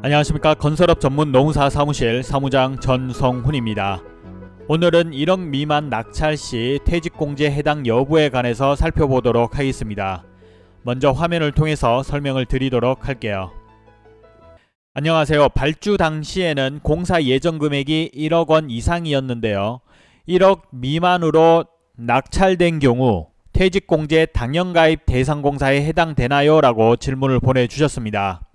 안녕하십니까 건설업 전문 노무사 사무실 사무장 전성훈입니다. 오늘은 1억 미만 낙찰 시 퇴직공제 해당 여부에 관해서 살펴보도록 하겠습니다. 먼저 화면을 통해서 설명을 드리도록 할게요. 안녕하세요. 발주 당시에는 공사 예정 금액이 1억 원 이상이었는데요. 1억 미만으로 낙찰된 경우 퇴직공제 당연가입 대상공사에 해당되나요? 라고 질문을 보내주셨습니다.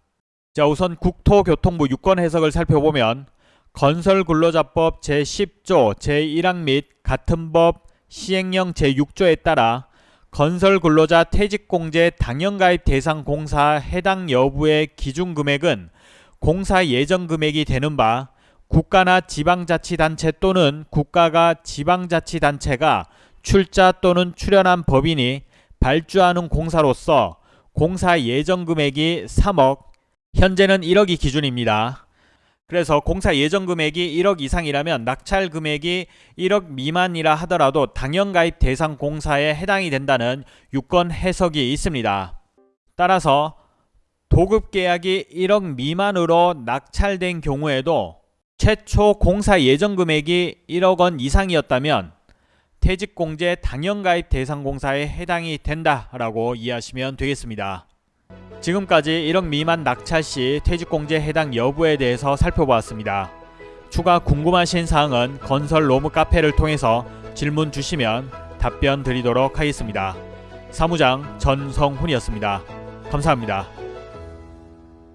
자 우선 국토교통부 유권 해석을 살펴보면 건설근로자법 제10조 제1항 및 같은 법 시행령 제6조에 따라 건설근로자 퇴직공제 당연가입 대상 공사 해당 여부의 기준금액은 공사 예정금액이 되는 바 국가나 지방자치단체 또는 국가가 지방자치단체가 출자 또는 출연한 법인이 발주하는 공사로서 공사 예정금액이 3억 현재는 1억이 기준입니다. 그래서 공사 예정 금액이 1억 이상이라면 낙찰 금액이 1억 미만이라 하더라도 당연 가입 대상 공사에 해당이 된다는 유권 해석이 있습니다. 따라서 도급 계약이 1억 미만으로 낙찰된 경우에도 최초 공사 예정 금액이 1억 원 이상이었다면 퇴직공제 당연가입 대상 공사에 해당이 된다라고 이해하시면 되겠습니다. 지금까지 1억 미만 낙찰 시 퇴직공제 해당 여부에 대해서 살펴보았습니다. 추가 궁금하신 사항은 건설 로무 카페를 통해서 질문 주시면 답변 드리도록 하겠습니다. 사무장 전성훈이었습니다. 감사합니다.